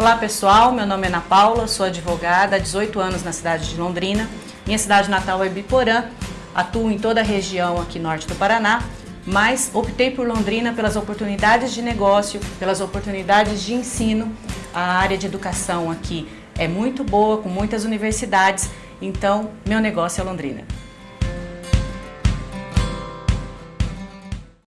Olá pessoal, meu nome é Ana Paula, sou advogada há 18 anos na cidade de Londrina. Minha cidade natal é Biporã, atuo em toda a região aqui norte do Paraná, mas optei por Londrina pelas oportunidades de negócio, pelas oportunidades de ensino. A área de educação aqui é muito boa, com muitas universidades, então meu negócio é Londrina.